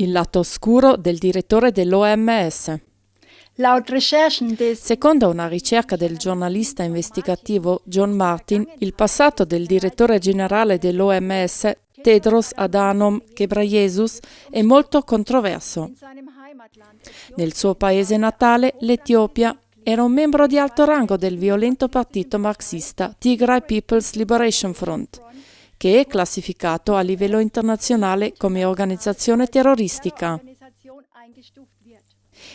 Il lato oscuro del direttore dell'OMS. Secondo una ricerca del giornalista investigativo John Martin, il passato del direttore generale dell'OMS, Tedros Adhanom Ghebreyesus, è molto controverso. Nel suo paese natale, l'Etiopia, era un membro di alto rango del violento partito marxista Tigray People's Liberation Front, che è classificato a livello internazionale come organizzazione terroristica.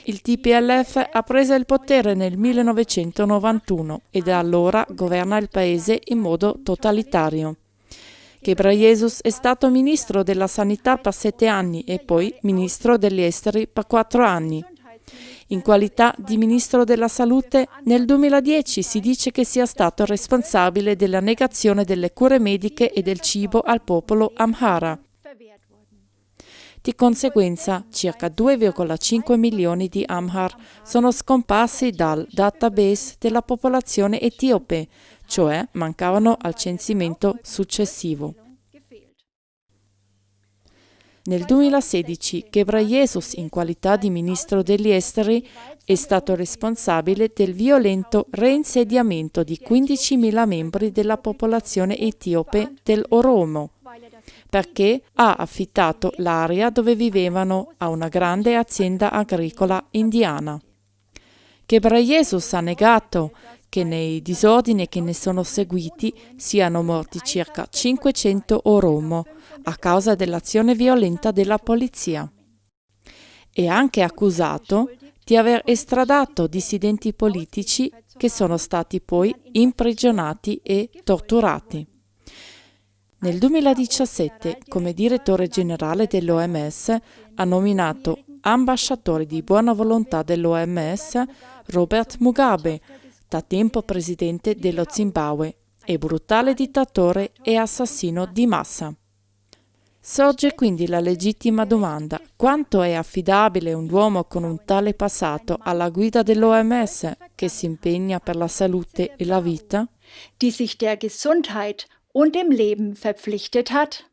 Il TPLF ha preso il potere nel 1991 e da allora governa il paese in modo totalitario. Ghebreyesus è stato ministro della sanità per sette anni e poi ministro degli esteri per quattro anni. In qualità di ministro della salute, nel 2010 si dice che sia stato responsabile della negazione delle cure mediche e del cibo al popolo Amhara. Di conseguenza, circa 2,5 milioni di Amhar sono scomparsi dal database della popolazione etiope, cioè mancavano al censimento successivo. Nel 2016 Ghebreyesus, in qualità di ministro degli esteri, è stato responsabile del violento reinsediamento di 15.000 membri della popolazione etiope del Oromo, perché ha affittato l'area dove vivevano a una grande azienda agricola indiana. Ghebreyesus ha negato che nei disordini che ne sono seguiti siano morti circa 500 Oromo a causa dell'azione violenta della polizia. È anche accusato di aver estradato dissidenti politici che sono stati poi imprigionati e torturati. Nel 2017, come direttore generale dell'OMS, ha nominato ambasciatore di buona volontà dell'OMS Robert Mugabe, da tempo presidente dello Zimbabwe e brutale dittatore e assassino di massa. Sorge quindi la legittima domanda: quanto è affidabile un uomo con un tale passato alla guida dell'OMS che si impegna per la salute e la vita? Die sich der Gesundheit und dem Leben verpflichtet hat?